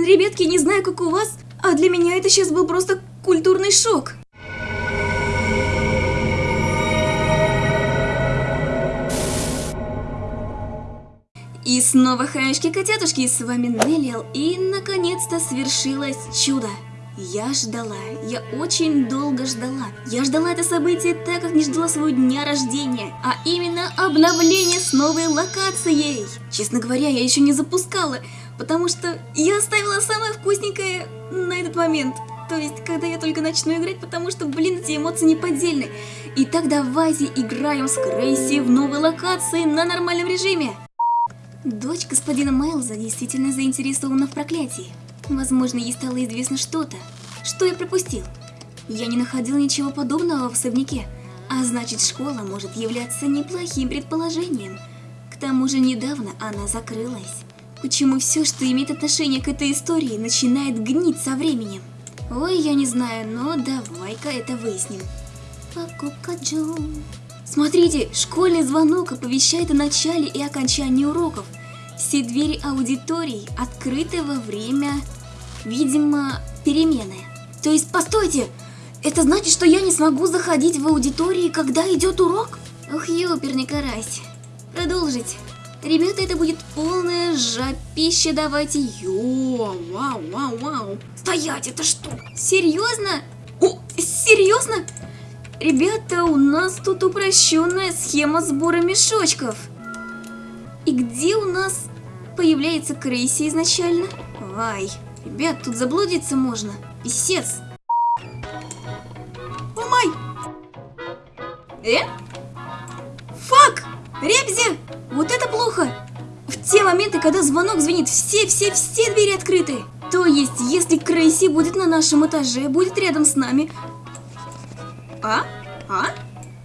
Блин, ребятки, не знаю, как у вас, а для меня это сейчас был просто культурный шок. И снова хаечки-котятушки, с вами Неллиал, и наконец-то свершилось чудо. Я ждала, я очень долго ждала. Я ждала это событие так, как не ждала своего дня рождения, а именно обновление с новой локацией. Честно говоря, я еще не запускала, потому что я оставила самое вкусненькое на этот момент. То есть, когда я только начну играть, потому что, блин, эти эмоции неподдельны. Итак, давайте играем с Крейси в новой локации на нормальном режиме. Дочь господина Майлза действительно заинтересована в проклятии. Возможно, ей стало известно что-то. Что я пропустил? Я не находил ничего подобного в особняке, а значит школа может являться неплохим предположением. К тому же недавно она закрылась. Почему все, что имеет отношение к этой истории, начинает гнить со временем? Ой, я не знаю, но давай-ка это выясним. Покупка Джо. Смотрите, школьный звонок оповещает о начале и окончании уроков. Все двери аудиторий открыты во время, видимо, перемены. То есть, постойте, это значит, что я не смогу заходить в аудитории, когда идет урок? Ох, ёперный карась. Продолжить. Ребята, это будет полная жопища, давайте. Йо, вау, вау, вау. Стоять, это что? Серьезно? О, серьезно? Ребята, у нас тут упрощенная схема сбора мешочков. И где у нас появляется Крейси изначально? Ай, ребят, тут заблудиться можно. Писец. О! Э? Фак! Ребзи! Те моменты, когда звонок звенит, все-все-все двери открыты. То есть, если Крейси будет на нашем этаже, будет рядом с нами, а? А?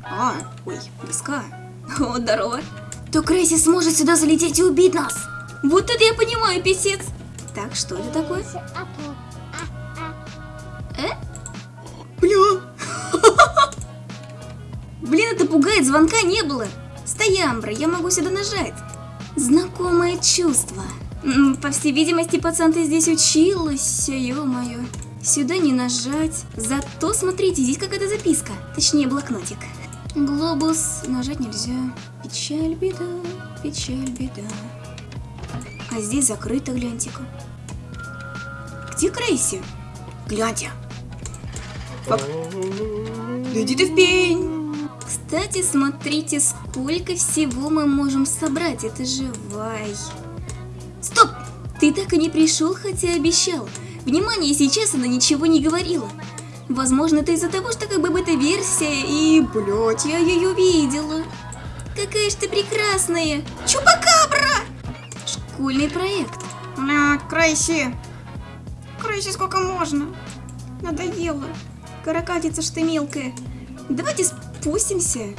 А, ой, близка. О, здорово. То Крейси сможет сюда залететь и убить нас. Вот это я понимаю, писец. Так, что это такое? Э? Бля. Блин, это пугает, звонка не было. Стоямбра, я могу сюда нажать. Знакомое чувство. По всей видимости, пацан, ты здесь училась, ё-моё. Сюда не нажать. Зато, смотрите, здесь какая-то записка. Точнее, блокнотик. Глобус. Нажать нельзя. Печаль, беда, печаль, беда. А здесь закрыто, гляньте-ка. Где Крейси? Гляньте. Оп. Иди ты в пень. Кстати, смотрите, сколько всего мы можем собрать. Это же вай. Стоп! Ты так и не пришел, хотя обещал. Внимание, сейчас она ничего не говорила. Возможно, это из-за того, что как бы бета-версия, и, блядь, я ее видела. Какая ж ты прекрасная! Чупакабра! Школьный проект. Бля, Крейси. Крейси, сколько можно? Надоело. Каракатица ж ты мелкая. Давайте спустимся.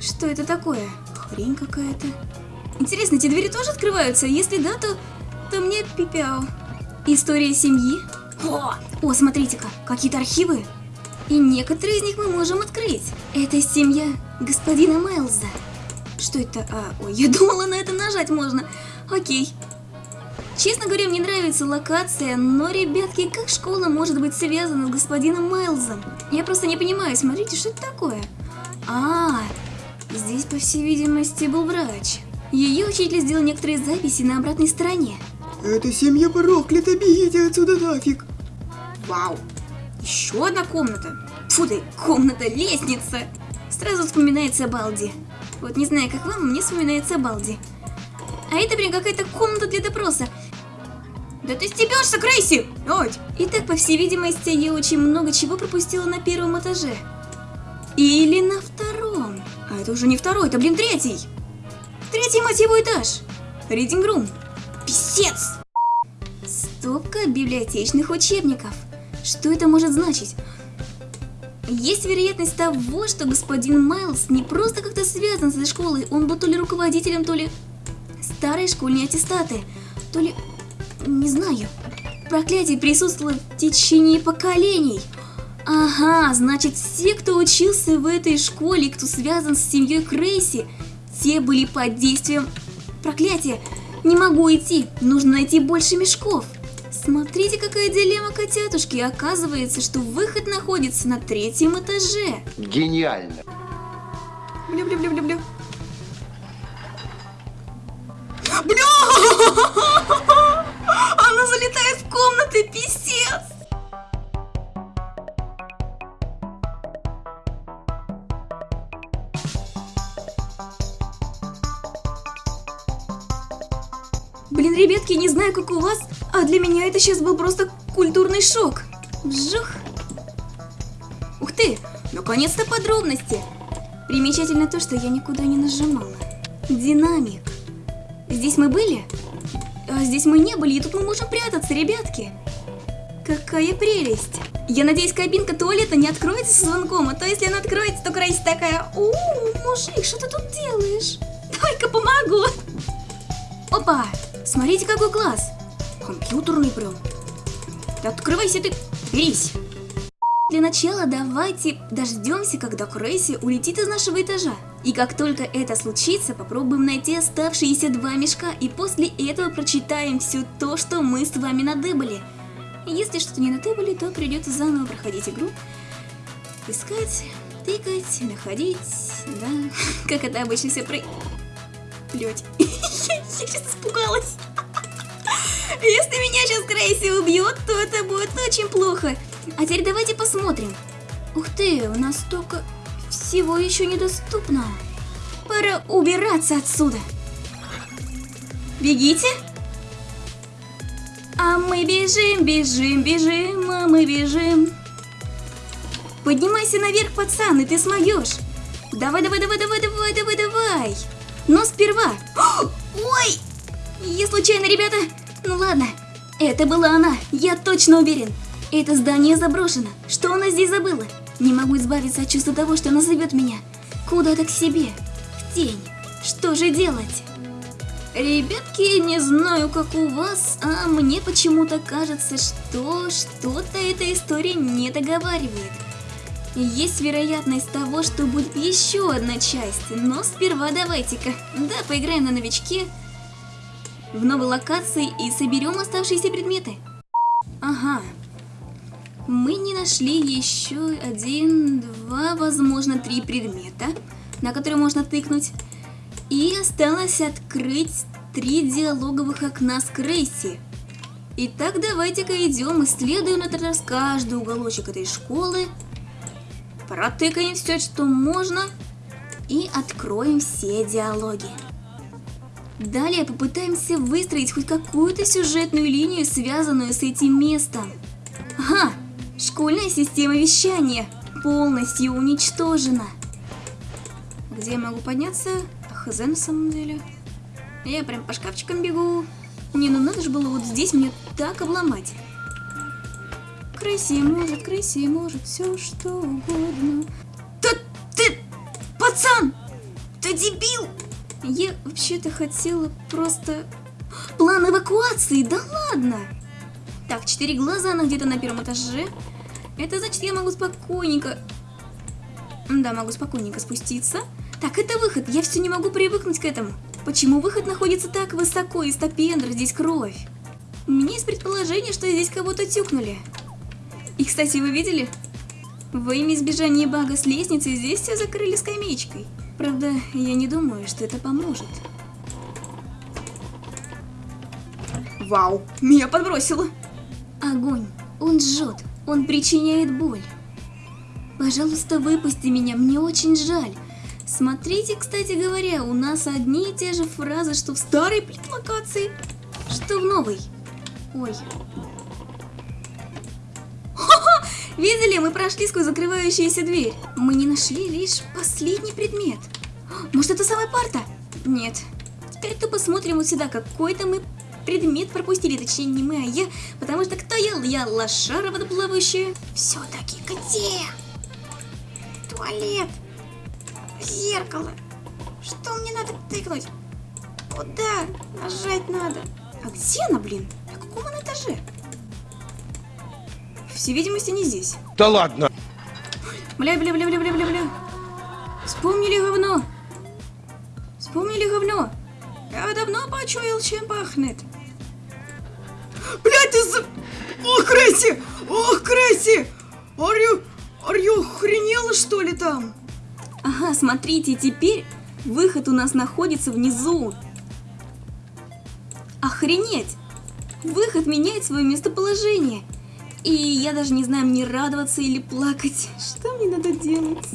Что это такое? Хрень какая-то. Интересно, эти двери тоже открываются? Если да, то, то мне пипяу. История семьи. О, о смотрите-ка, какие-то архивы. И некоторые из них мы можем открыть. Это семья господина Майлза. Что это? А, ой, я думала, на это нажать можно. Окей. Честно говоря, мне нравится локация, но, ребятки, как школа может быть связана с господином Майлзом? Я просто не понимаю, смотрите, что это такое? А, здесь, по всей видимости, был врач. Ее учитель сделал некоторые записи на обратной стороне. Эта семья проклята, бегите отсюда нафиг. Вау. Еще одна комната. Фу ты, комната, лестница. Сразу вспоминается Балди. Вот не знаю, как вам, мне вспоминается Балди. А это, блин, какая-то комната для допроса. Да ты стебешься, Крейси! Ой. Итак, по всей видимости, я очень много чего пропустила на первом этаже. Или на втором. Это уже не второй, это, блин, третий. Третий, мать его, этаж. Reading room. Писец! Стопка библиотечных учебников. Что это может значить? Есть вероятность того, что господин Майлз не просто как-то связан с этой школой, он был то ли руководителем, то ли старые школьные аттестаты, то ли... не знаю. Проклятие присутствовало в течение поколений. Ага, значит все, кто учился в этой школе, кто связан с семьей Крейси, те были под действием проклятия. Не могу идти, нужно найти больше мешков. Смотрите, какая дилемма котятушки. Оказывается, что выход находится на третьем этаже. Гениально. Бля-бля-бля-бля-бля. Бля! Она залетает в комнаты, писец! Ребятки, не знаю, как у вас, а для меня это сейчас был просто культурный шок. Вжух. Ух ты, наконец-то подробности. Примечательно то, что я никуда не нажимала. Динамик. Здесь мы были? А здесь мы не были, и тут мы можем прятаться, ребятки. Какая прелесть. Я надеюсь, кабинка туалета не откроется со звонком, а то если она откроется, то Крейси такая, у мужик, что ты тут делаешь? Только помогу. Опа, смотрите, какой класс. Компьютерный прям. Да открывайся ты, берись. Для начала давайте дождемся, когда Крейси улетит из нашего этажа. И как только это случится, попробуем найти оставшиеся два мешка, и после этого прочитаем все то, что мы с вами надыбали. Если что-то не надыбали, то придется заново проходить игру. Искать, тыкать, находить, да, как это обычно все про... Блять, я сейчас испугалась. Если меня сейчас Крейси убьет, то это будет очень плохо. А теперь давайте посмотрим. Ух ты, у нас столько всего еще недоступно. Пора убираться отсюда. Бегите. А мы бежим, бежим, бежим, а мы бежим. Поднимайся наверх, пацан, и ты смоешь. Давай, давай, давай, давай, давай, давай, давай. Но сперва... Ой! Я случайно, ребята... Ну ладно, это была она, я точно уверен. Это здание заброшено. Что она здесь забыла? Не могу избавиться от чувства того, что она зовет меня. Куда-то к себе. В тень. Что же делать? Ребятки, не знаю, как у вас, а мне почему-то кажется, что что-то эта история не договаривает. Есть вероятность того, что будет еще одна часть, но сперва давайте-ка, да, поиграем на новичке в новой локации и соберем оставшиеся предметы. Ага. Мы не нашли еще один, два, возможно, три предмета, на которые можно тыкнуть. И осталось открыть три диалоговых окна с Крейси. Итак, давайте-ка идем, исследуем на этот раз каждый уголочек этой школы. Протыкаем все, что можно. И откроем все диалоги. Далее попытаемся выстроить хоть какую-то сюжетную линию, связанную с этим местом. Ага, школьная система вещания полностью уничтожена. Где я могу подняться? Хз на самом деле. Я прям по шкафчикам бегу. Не, ну надо же было вот здесь мне так обломать. Крейси может, Крейси может все что угодно. Да ты, пацан, ты дебил! Я вообще-то хотела просто... План эвакуации, да ладно! Так, четыре глаза, она где-то на первом этаже. Это значит, я могу спокойненько... Да, могу спокойненько спуститься. Так, это выход, я все не могу привыкнуть к этому. Почему выход находится так высоко, и стопендр, здесь кровь? У меня есть предположение, что здесь кого-то тюкнули. И, кстати, вы видели? Во имя избежания бага с лестницы здесь все закрыли скамеечкой. Правда, я не думаю, что это поможет. Вау, меня подбросило. Огонь, он жжет, он причиняет боль. Пожалуйста, выпусти меня, мне очень жаль. Смотрите, кстати говоря, у нас одни и те же фразы, что в старой плит-локации, что в новой. Ой. Видели, мы прошли сквозь закрывающуюся дверь. Мы не нашли лишь последний предмет. Может, это самая парта? Нет. Теперь тупо смотрим вот сюда. Какой-то мы предмет пропустили. Точнее, не мы, а я. Потому что кто я? Я лошара водоплавающая. Все-таки где? Туалет. Зеркало. Что мне надо тыкнуть? Куда? Нажать надо. А где она, блин? На каком она этаже? Всей видимости, не здесь. Да ладно. Бля, бля, бля, бля, бля, бля, бля. Вспомнили говно. Вспомнили говно. Я давно почуял, чем пахнет. Блядь, это за... Ох, Кресси! Ох, Кресси! Арю... Арю охренела, что ли, там? Ага, смотрите, теперь выход у нас находится внизу. Охренеть! Выход меняет свое местоположение. И я даже не знаю, мне радоваться или плакать. Что мне надо делать?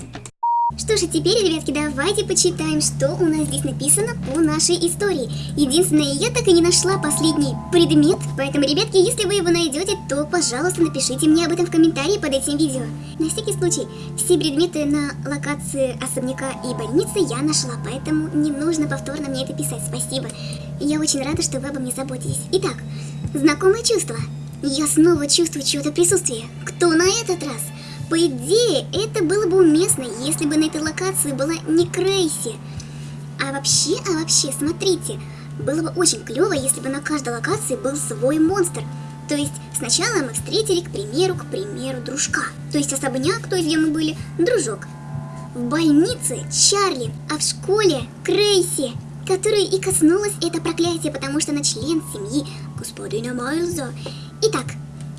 Что же, теперь, ребятки, давайте почитаем, что у нас здесь написано по нашей истории. Единственное, я так и не нашла последний предмет, поэтому, ребятки, если вы его найдете, то, пожалуйста, напишите мне об этом в комментарии под этим видео. На всякий случай, все предметы на локации особняка и больницы я нашла, поэтому не нужно повторно мне это писать, спасибо. Я очень рада, что вы обо мне заботитесь. Итак, знакомое чувство. Я снова чувствую чье-то присутствие. Кто на этот раз? По идее, это было бы уместно, если бы на этой локации была не Крейси. А вообще, а вообще, смотрите, было бы очень клево, если бы на каждой локации был свой монстр. То есть сначала мы встретили, к примеру, к примеру, дружка. То есть особняк, то есть где мы были, дружок. В больнице Чарли, а в школе Крейси, которой и коснулось это проклятие, потому что она член семьи господина Майлза. Итак,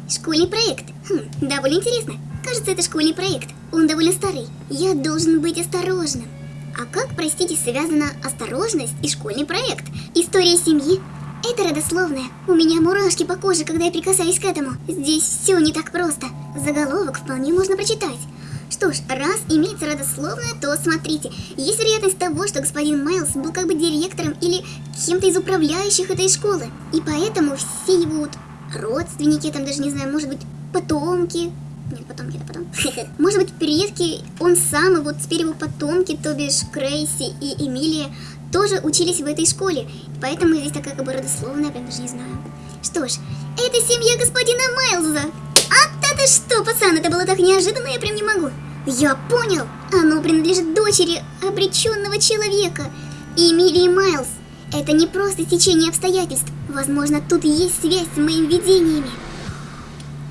школьный проект. Хм, довольно интересно. Кажется, это школьный проект. Он довольно старый. Я должен быть осторожным. А как, простите, связана осторожность и школьный проект? История семьи? Это родословное. У меня мурашки по коже, когда я прикасаюсь к этому. Здесь все не так просто. Заголовок вполне можно прочитать. Что ж, раз имеется родословное, то смотрите, есть вероятность того, что господин Майлз был как бы директором или кем-то из управляющих этой школы. И поэтому все его вот родственники, там даже не знаю, может быть, потомки, нет, потомки, это потом. Может быть, предки, он сам, и вот теперь его потомки, то бишь Крейси и Эмилия, тоже учились в этой школе. Поэтому здесь такая как бы родословная, прям даже не знаю. Что ж, это семья господина Майлза. А ты что, пацан, это было так неожиданно, я прям не могу. Я понял, оно принадлежит дочери обреченного человека. Эмилии Майлз. Это не просто течение обстоятельств. Возможно, тут есть связь с моими видениями.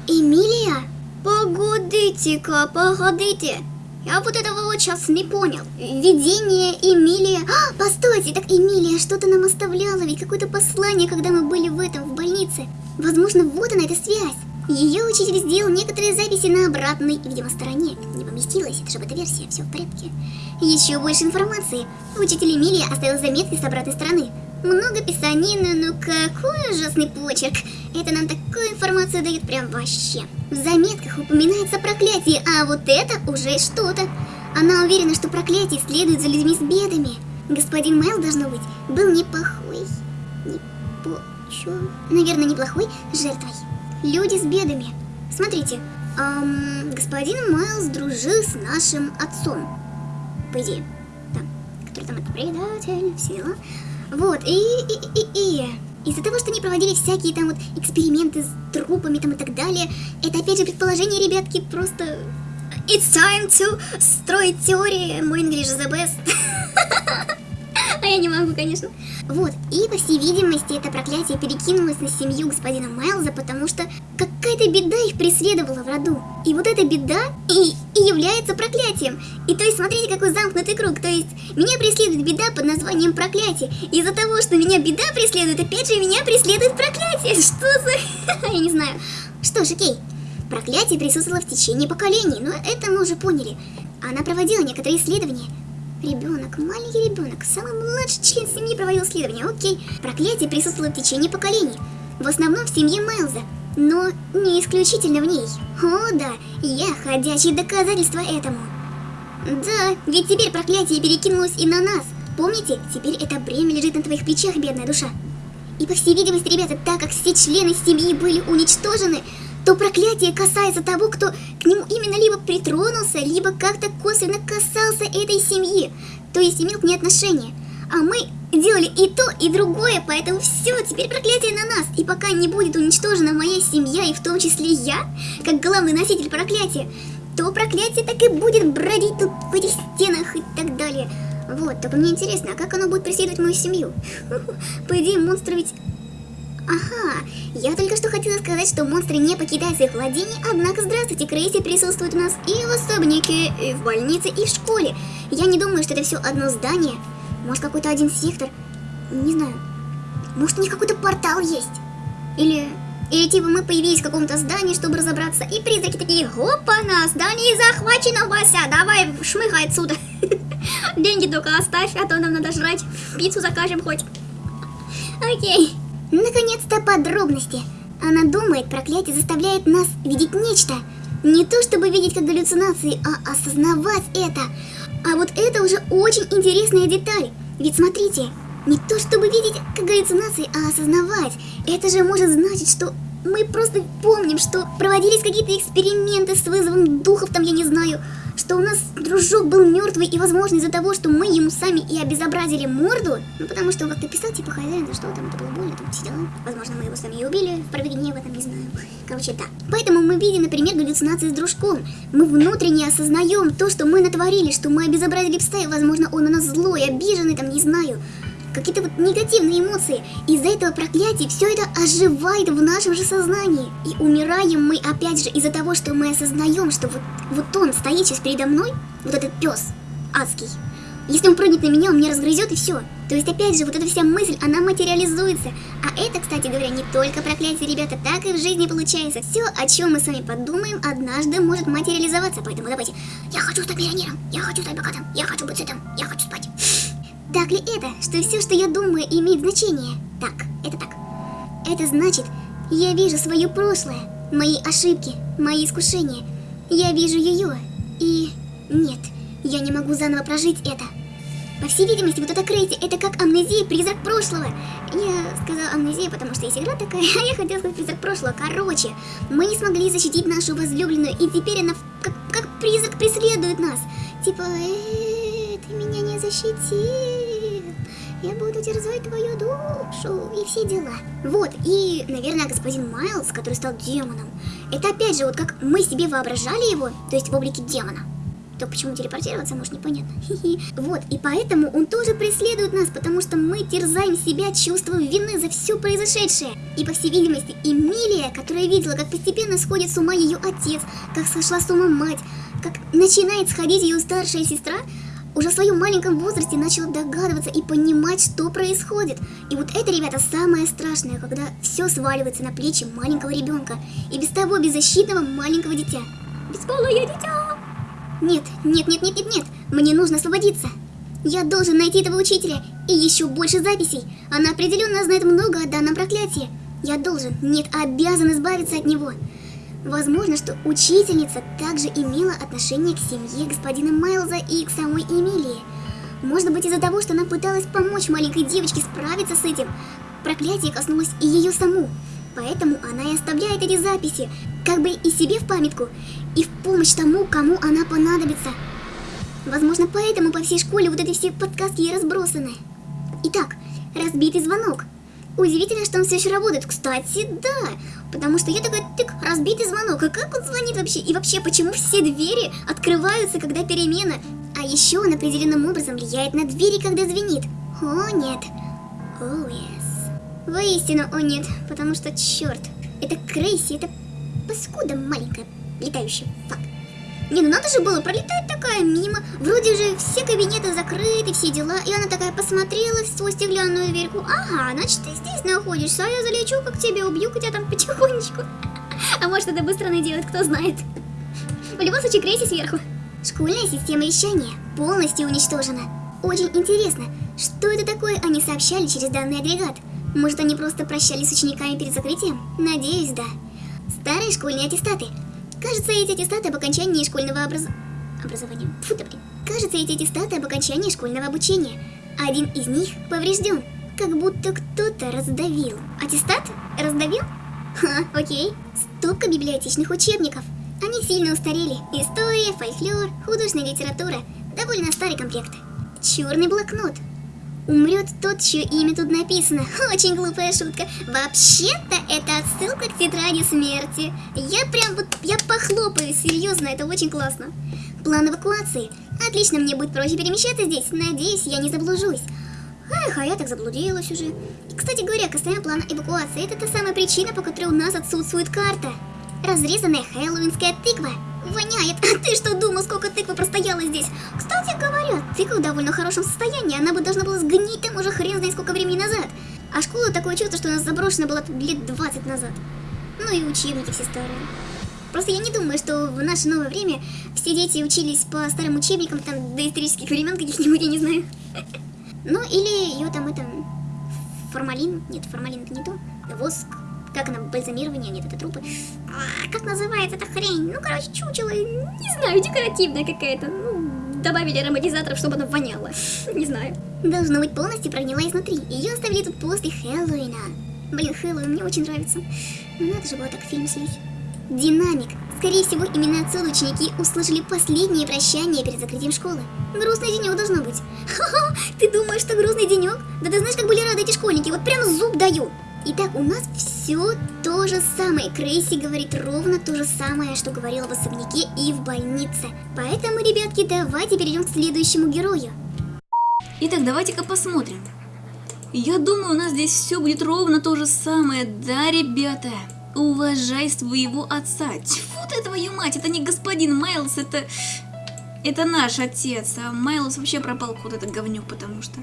Эмилия? Погодите-ка, погодите. Я вот этого вот сейчас не понял. Видение Эмилия... А, постойте, так Эмилия что-то нам оставляла, ведь какое-то послание, когда мы были в этом, в больнице. Возможно, вот она, эта связь. Ее учитель сделал некоторые записи на обратной, видимо, стороне. Не поместилась, это же бета-версия, все в порядке. Еще больше информации. Учитель Эмилия оставил заметки с обратной стороны. Много писанины, но какой ужасный почерк. Это нам такую информацию дает прям вообще. В заметках упоминается проклятие, а вот это уже что-то. Она уверена, что проклятие следует за людьми с бедами. Господин Майл, должно быть, был неплохой. Не по... Чё? Наверное, неплохой жертвой. Люди с бедами. Смотрите, эм, господин Майлз дружил с нашим отцом. По идее. Да. Который там это предатель, все дела. Вот, и, и, и, и, из-за того, что они проводили всякие там вот эксперименты с трупами там и так далее, это опять же предположение, ребятки, просто... It's time to строить теории, мой English конечно. Вот, и по всей видимости это проклятие перекинулось на семью господина Майлза, потому что какая-то беда их преследовала в роду. И вот эта беда и, и является проклятием. И то есть смотрите, какой замкнутый круг. То есть меня преследует беда под названием проклятие. Из-за того, что меня беда преследует, опять же меня преследует проклятие. Что за... Я не знаю. Что ж, окей. Проклятие присутствовало в течение поколений, но это мы уже поняли. Она проводила некоторые исследования. Ребенок, маленький ребенок, самый младший член семьи проводил исследования, окей. Проклятие присутствовало в течение поколений. В основном в семье Майлза, но не исключительно в ней. О да, я ходячее доказательство этому. Да, ведь теперь проклятие перекинулось и на нас. Помните, теперь это бремя лежит на твоих плечах, бедная душа. И по всей видимости, ребята, так как все члены семьи были уничтожены, то проклятие касается того, кто к нему именно либо притронулся, либо как-то косвенно касался этой семьи, то есть имел к ней отношение. А мы делали и то, и другое, поэтому все, теперь проклятие на нас. И пока не будет уничтожена моя семья, и в том числе я, как главный носитель проклятия, то проклятие так и будет бродить тут в этих стенах и так далее. Вот, только мне интересно, а как оно будет преследовать мою семью? По идее, монстры ведь Ага, я только что хотела сказать, что монстры не покидают своих владений, однако здравствуйте, Крейси присутствует у нас и в особняке, и в больнице, и в школе. Я не думаю, что это все одно здание. Может, какой-то один сектор. Не знаю. Может, у них какой-то портал есть. Или... Или типа мы появились в каком-то здании, чтобы разобраться, и призраки такие, опа-на, здание захвачено, Вася, давай шмыхай отсюда. Деньги только оставь, а то нам надо жрать, пиццу закажем хоть. Окей. Наконец-то подробности. Она думает, проклятие заставляет нас видеть нечто. Не то чтобы видеть как галлюцинации, а осознавать это. А вот это уже очень интересная деталь. Ведь смотрите, не то чтобы видеть как галлюцинации, а осознавать. Это же может значить, что мы просто помним, что проводились какие-то эксперименты с вызовом духов, там я не знаю, что у нас дружок был мертвый, и возможно из-за того, что мы ему сами и обезобразили морду, ну потому что он как-то писал, типа, хозяин, за что там, это было больно, там все дела. Возможно, мы его сами и убили, в проведении в этом не знаю. Короче, да. Поэтому мы видим, например, галлюцинации с дружком. Мы внутренне осознаем то, что мы натворили, что мы обезобразили пса, и, возможно, он у нас злой, обиженный, там, не знаю какие-то вот негативные эмоции. Из-за этого проклятия все это оживает в нашем же сознании. И умираем мы опять же из-за того, что мы осознаем, что вот, вот он стоит сейчас передо мной, вот этот пес адский. Если он прыгнет на меня, он меня разгрызет и все. То есть, опять же, вот эта вся мысль, она материализуется. А это, кстати говоря, не только проклятие, ребята, так и в жизни получается. Все, о чем мы с вами подумаем, однажды может материализоваться. Поэтому давайте, я хочу стать миллионером, я хочу стать богатым, я хочу быть сытым, я хочу спать. Так ли это, что все, что я думаю, имеет значение? Так, это так. Это значит, я вижу свое прошлое, мои ошибки, мои искушения. Я вижу ее. И нет, я не могу заново прожить это. По всей видимости, вот это Крейзи, это как амнезия, призрак прошлого. Я сказала амнезия, потому что есть игра такая, а я хотела сказать призрак прошлого. Короче, мы не смогли защитить нашу возлюбленную, и теперь она как, как призрак преследует нас. Типа, э, ты меня не защитил я буду терзать твою душу и все дела. Вот, и, наверное, господин Майлз, который стал демоном, это опять же вот как мы себе воображали его, то есть в облике демона. То почему телепортироваться, может, непонятно. Вот, и поэтому он тоже преследует нас, потому что мы терзаем себя чувством вины за все произошедшее. И, по всей видимости, Эмилия, которая видела, как постепенно сходит с ума ее отец, как сошла с ума мать, как начинает сходить ее старшая сестра, уже в своем маленьком возрасте начала догадываться и понимать, что происходит. И вот это, ребята, самое страшное, когда все сваливается на плечи маленького ребенка и без того беззащитного маленького дитя. Бесполое дитя! Нет, нет, нет, нет, нет, нет, мне нужно освободиться. Я должен найти этого учителя и еще больше записей. Она определенно знает много о данном проклятии. Я должен, нет, обязан избавиться от него. Возможно, что учительница также имела отношение к семье господина Майлза и к самой Эмилии. Может быть из-за того, что она пыталась помочь маленькой девочке справиться с этим. Проклятие коснулось и ее саму. Поэтому она и оставляет эти записи, как бы и себе в памятку, и в помощь тому, кому она понадобится. Возможно, поэтому по всей школе вот эти все подсказки и разбросаны. Итак, разбитый звонок. Удивительно, что он все еще работает. Кстати, да, потому что я такой, тык, разбитый звонок. А как он звонит вообще? И вообще, почему все двери открываются, когда перемена? А еще он определенным образом влияет на двери, когда звенит. О, нет. О, oh, yes. Воистину, о нет, потому что, черт, это Крейси, это паскуда маленькая, летающая, фак. Не, ну надо же было пролетать такая мимо. Вроде же все кабинеты закрыты, все дела. И она такая посмотрела в свою стеклянную дверьку. Ага, значит ты здесь находишься, а я залечу, как тебя убью, хотя там потихонечку. А может это быстро найдет, кто знает. В любом случае, Крейси сверху. Школьная система вещания полностью уничтожена. Очень интересно, что это такое они сообщали через данный агрегат? Может они просто прощались с учениками перед закрытием? Надеюсь, да. Старые школьные аттестаты Кажется, эти аттестаты об окончании школьного образ... образования. Фу ты, блин. Кажется, эти аттестаты об окончании школьного обучения. Один из них поврежден. Как будто кто-то раздавил. Аттестат? Раздавил? Ха, окей. Стопка библиотечных учебников. Они сильно устарели. История, фольклор, художественная литература. Довольно старый комплект. Черный блокнот. Умрет тот, чье имя тут написано. Очень глупая шутка. Вообще-то это отсылка к тетради смерти. Я прям вот, я похлопаю, серьезно, это очень классно. План эвакуации. Отлично, мне будет проще перемещаться здесь. Надеюсь, я не заблужусь. Эх, а я так заблудилась уже. Кстати говоря, касаемо плана эвакуации, это та самая причина, по которой у нас отсутствует карта. Разрезанная хэллоуинская тыква. Воняет. А ты что думал, сколько тыквы простояла здесь? Кстати говоря, тыква в довольно хорошем состоянии. Она бы должна была сгнить там уже хрен знает сколько времени назад. А школа такое чувство, что у нас заброшена была лет 20 назад. Ну и учебники все старые. Просто я не думаю, что в наше новое время все дети учились по старым учебникам, там, до исторических времен каких-нибудь, я не знаю. Ну, или ее там это... Формалин? Нет, формалин это не то. Воск. Как она, бальзамирование? Нет, это трупы. А, как называется эта хрень? Ну, короче, чучело, не знаю, декоративная какая-то. Ну, добавили ароматизаторов, чтобы она воняла. Не знаю. Должно быть полностью прогнила изнутри. Ее оставили тут после Хэллоуина. Блин, Хэллоуин мне очень нравится. Ну надо же было так фильм слить. Динамик. Скорее всего, именно отсюда ученики услышали последнее прощание перед закрытием школы. Грустный денек должно быть. Ха-ха, ты думаешь, что грустный денек? Да ты знаешь, как были рады эти школьники, вот прям зуб даю. Итак, у нас все то же самое. Крейси говорит ровно то же самое, что говорила в особняке и в больнице. Поэтому, ребятки, давайте перейдем к следующему герою. Итак, давайте-ка посмотрим. Я думаю, у нас здесь все будет ровно то же самое. Да, ребята? Уважай своего отца. Тьфу ты, твою мать, это не господин Майлз, это... Это наш отец, а Майлз вообще пропал куда-то говнюк, потому что...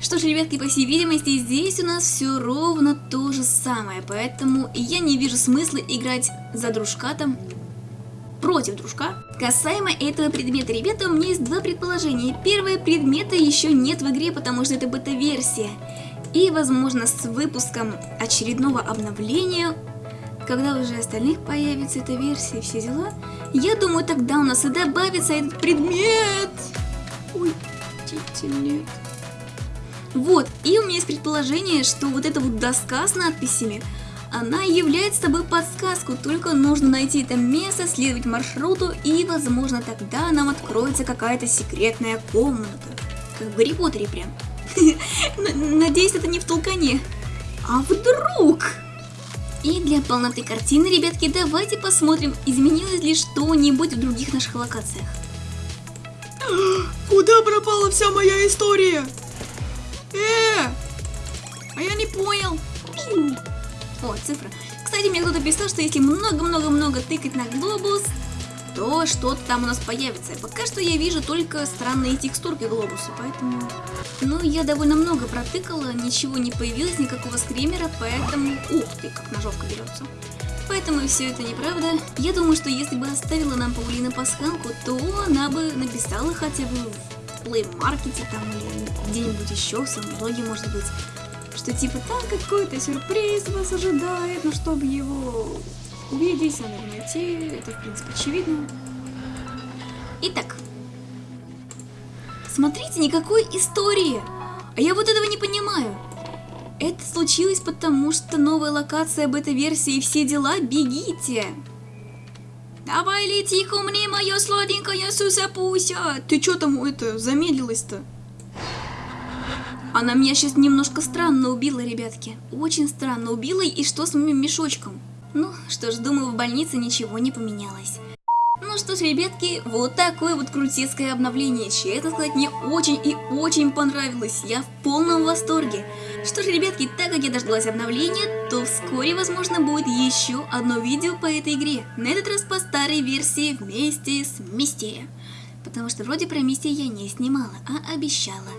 Что ж, ребятки, по всей видимости, здесь у нас все ровно то же самое, поэтому я не вижу смысла играть за дружка там, против дружка. Касаемо этого предмета, ребята, у меня есть два предположения. Первое, предмета еще нет в игре, потому что это бета-версия. И, возможно, с выпуском очередного обновления, когда уже остальных появится эта версия и все дела, я думаю, тогда у нас и добавится этот предмет. Ой, нет. Вот, и у меня есть предположение, что вот эта вот доска с надписями, она является собой подсказку, только нужно найти это место, следовать маршруту, и, возможно, тогда нам откроется какая-то секретная комната. Как в Гарри Поттере прям. Надеюсь, это не в толкане. А вдруг? И для полноты картины, ребятки, давайте посмотрим, изменилось ли что-нибудь в других наших локациях. Куда пропала вся моя история? Э! А я не понял. О, цифра. Кстати, мне кто-то писал, что если много-много-много тыкать на глобус, то что-то там у нас появится. Пока что я вижу только странные текстурки глобуса, поэтому... Ну, я довольно много протыкала, ничего не появилось, никакого скримера, поэтому... Ух ты, как ножовка берется. Поэтому все это неправда. Я думаю, что если бы оставила нам Паулина пасхалку, то она бы написала хотя бы плеймаркете там или где-нибудь еще, в самом блоге, может быть, что типа там какой-то сюрприз вас ожидает, но чтобы его увидеть, надо найти, это в принципе очевидно. Итак, смотрите, никакой истории, а я вот этого не понимаю. Это случилось потому, что новая локация бета-версии и все дела, бегите! Давай лети ко мне, моя сладенькая Суса-Пуся! Ты чё там это замедлилась-то? Она меня сейчас немножко странно убила, ребятки. Очень странно убила, и что с моим мешочком? Ну, что ж, думаю, в больнице ничего не поменялось. Ну что ж, ребятки, вот такое вот крутецкое обновление. Честно сказать, мне очень и очень понравилось. Я в полном восторге. Что ж, ребятки, так как я дождалась обновления, то вскоре, возможно, будет еще одно видео по этой игре. На этот раз по старой версии вместе с Мисти. Потому что вроде про Мисти я не снимала, а обещала.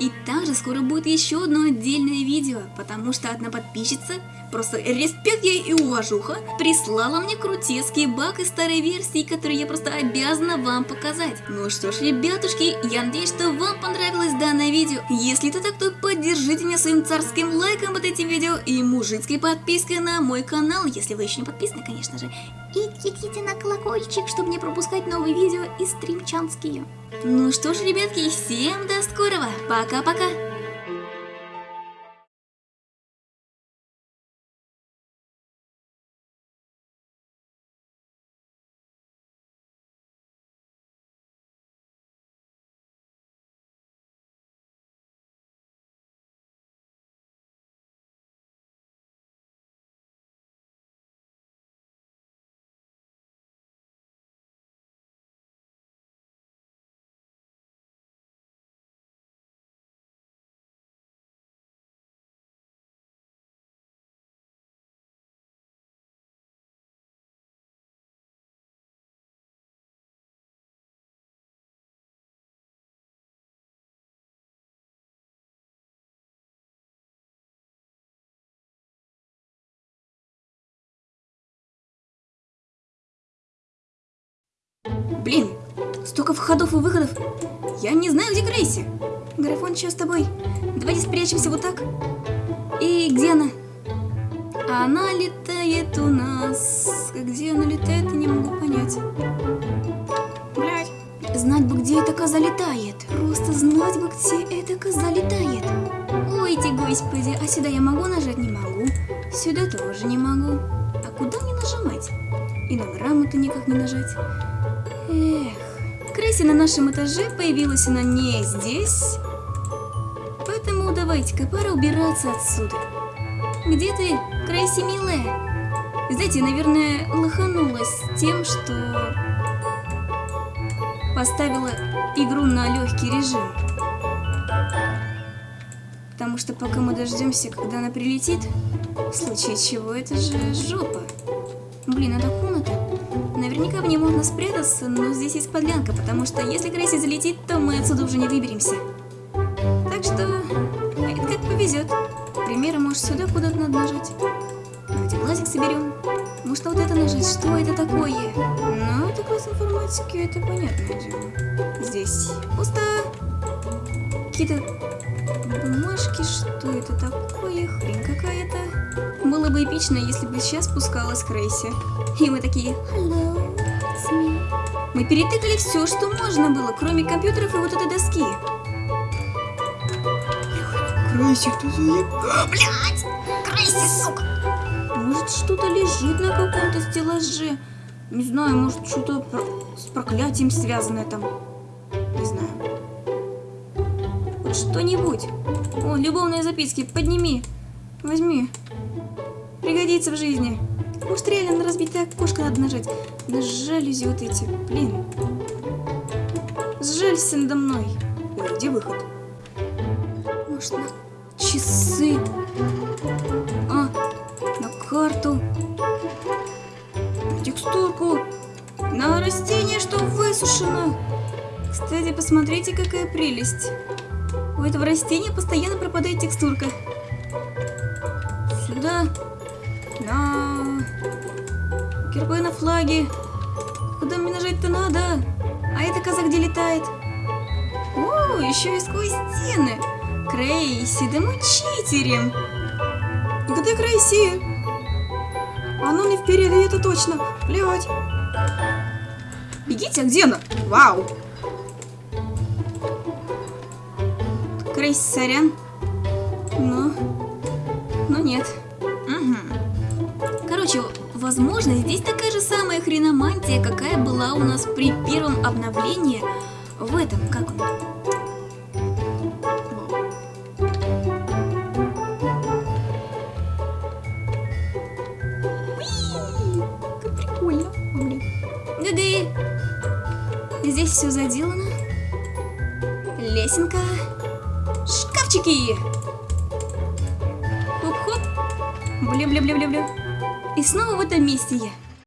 И также скоро будет еще одно отдельное видео, потому что одна подписчица, просто респект ей и уважуха, прислала мне крутецкий баг из старой версии, который я просто обязана вам показать. Ну что ж, ребятушки, я надеюсь, что вам понравилось данное видео. Если это так, то поддержите меня своим царским лайком под этим видео и мужицкой подпиской на мой канал, если вы еще не подписаны, конечно же. И кликните на колокольчик, чтобы не пропускать новые видео и стримчанские. Ну что ж, ребятки, всем до скорого. Пока-пока. Блин, столько входов и выходов. Я не знаю, где Крейси. Графон, что с тобой? Давайте спрячемся вот так. И где она? Она летает у нас. Где она летает, не могу понять. Блядь. Знать бы, где эта коза летает. Просто знать бы, где эта коза летает. Ой, ты господи, а сюда я могу нажать? Не могу. Сюда тоже не могу. А куда мне нажимать? И на грамоту никак не нажать. Эх, Крейси на нашем этаже появилась она не здесь. Поэтому давайте-ка пора убираться отсюда. Где ты, Крейси, милая? Знаете, наверное, лоханулась тем, что поставила игру на легкий режим. Потому что пока мы дождемся, когда она прилетит, в случае чего это же жопа. Блин, это комната. Наверняка в ней можно спрятаться, но здесь есть подлянка, потому что если Крейси залетит, то мы отсюда уже не выберемся. Так что, это как повезет. К может сюда куда-то надо нажать. Давайте глазик соберем. Может, вот это нажать? Что это такое? Ну, это класс информатики, это понятное дело. Здесь пусто. Какие-то Эпично, если бы сейчас спускалась Крейси. И мы такие, hello, it's me. Мы перетыкали все, что можно было, кроме компьютеров и вот этой доски. Крейси, ты заеб... Блядь! Крейси, сука! Может, что-то лежит на каком-то стеллаже. Не знаю, может, что-то про- с проклятием связанное там. Не знаю. Хоть что-нибудь. О, любовные записки, подними. Возьми. Пригодится в жизни. Реально на разбитое окошко надо нажать. На жалюзи вот эти. Блин. Сжалься надо мной. Ой, где выход? Может, на часы? А, на карту, на текстурку, на растение, что высушено. Кстати, посмотрите, какая прелесть. У этого растения постоянно пропадает текстурка. Сюда, на гербы на флаге. Куда мне нажать-то надо? А эта коза где летает? О, еще и сквозь стены. Крейси, да мы. Где Крейси? Она не впереди, это точно. Блядь. Бегите, а где она? Вау! Крейс, сорян. Но... Но нет. Короче, возможно, здесь такая же самая хреномантия, какая была у нас при первом обновлении в этом, как он? Как прикольно. Блин. Гы-гы. Здесь все заделано. Снова в этом месте я.